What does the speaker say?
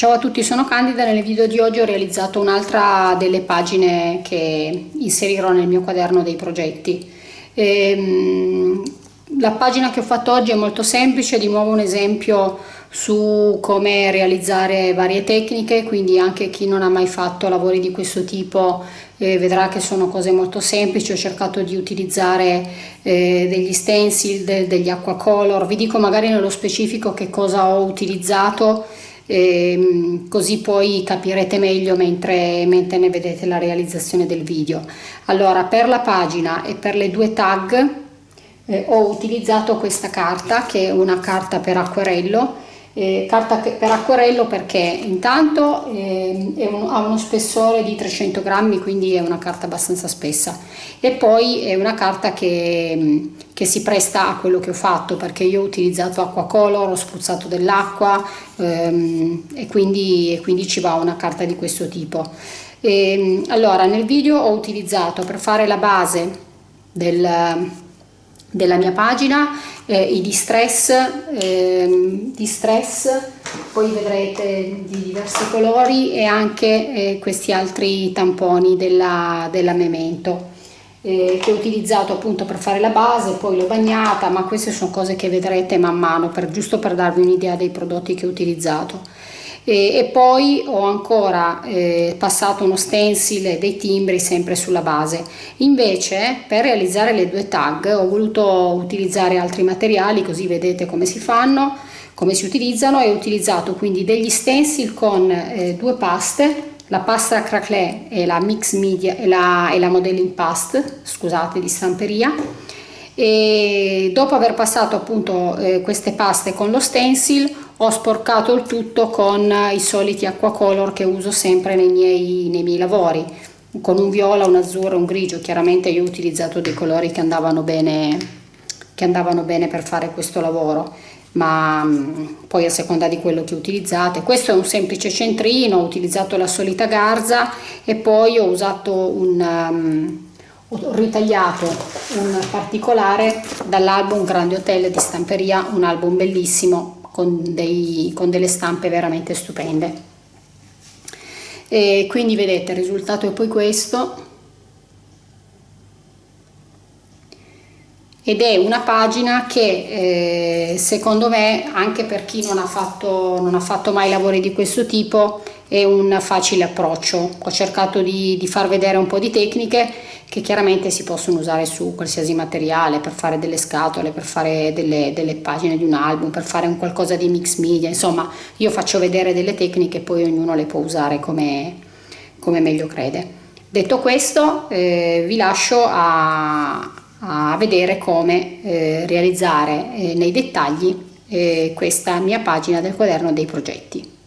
Ciao a tutti, sono Candida. Nel video di oggi ho realizzato un'altra delle pagine che inserirò nel mio quaderno dei progetti. Ehm, la pagina che ho fatto oggi è molto semplice, di nuovo un esempio su come realizzare varie tecniche, quindi anche chi non ha mai fatto lavori di questo tipo eh, vedrà che sono cose molto semplici. Ho cercato di utilizzare eh, degli stencil, de degli acquacolor, vi dico magari nello specifico che cosa ho utilizzato ehm, così poi capirete meglio mentre, mentre ne vedete la realizzazione del video. Allora per la pagina e per le due tag eh, ho utilizzato questa carta che è una carta per acquerello eh, carta per acquerello perché intanto eh, un, ha uno spessore di 300 grammi quindi è una carta abbastanza spessa. E poi è una carta che, che si presta a quello che ho fatto perché io ho utilizzato acqua color, ho spruzzato dell'acqua ehm, e, quindi, e quindi ci va una carta di questo tipo. E, ehm, allora nel video ho utilizzato per fare la base del della mia pagina eh, i distress, eh, distress poi vedrete di diversi colori e anche eh, questi altri tamponi della, della Memento eh, che ho utilizzato appunto per fare la base poi l'ho bagnata ma queste sono cose che vedrete man mano per, giusto per darvi un'idea dei prodotti che ho utilizzato e, e poi ho ancora eh, passato uno stencil dei timbri sempre sulla base. Invece per realizzare le due tag ho voluto utilizzare altri materiali così vedete come si fanno come si utilizzano. E ho utilizzato quindi degli stencil con eh, due paste la pasta craquelé e la mix media e la, e la modeling past scusate di stamperia. E dopo aver passato appunto eh, queste paste con lo stencil ho sporcato il tutto con i soliti acquacolor che uso sempre nei miei, nei miei lavori. Con un viola, un azzurro, un grigio. Chiaramente io ho utilizzato dei colori che andavano bene, che andavano bene per fare questo lavoro. Ma mm, poi a seconda di quello che utilizzate. Questo è un semplice centrino ho utilizzato la solita garza e poi ho usato un um, ho ritagliato un particolare dall'album Grande Hotel di Stamperia un album bellissimo con, dei, con delle stampe veramente stupende. E quindi vedete il risultato è poi questo. Ed è una pagina che eh, secondo me anche per chi non ha, fatto, non ha fatto mai lavori di questo tipo è un facile approccio ho cercato di, di far vedere un po' di tecniche che chiaramente si possono usare su qualsiasi materiale per fare delle scatole, per fare delle, delle pagine di un album, per fare un qualcosa di mix media, insomma io faccio vedere delle tecniche e poi ognuno le può usare come, come meglio crede. Detto questo eh, vi lascio a, a vedere come eh, realizzare eh, nei dettagli eh, questa mia pagina del quaderno dei progetti.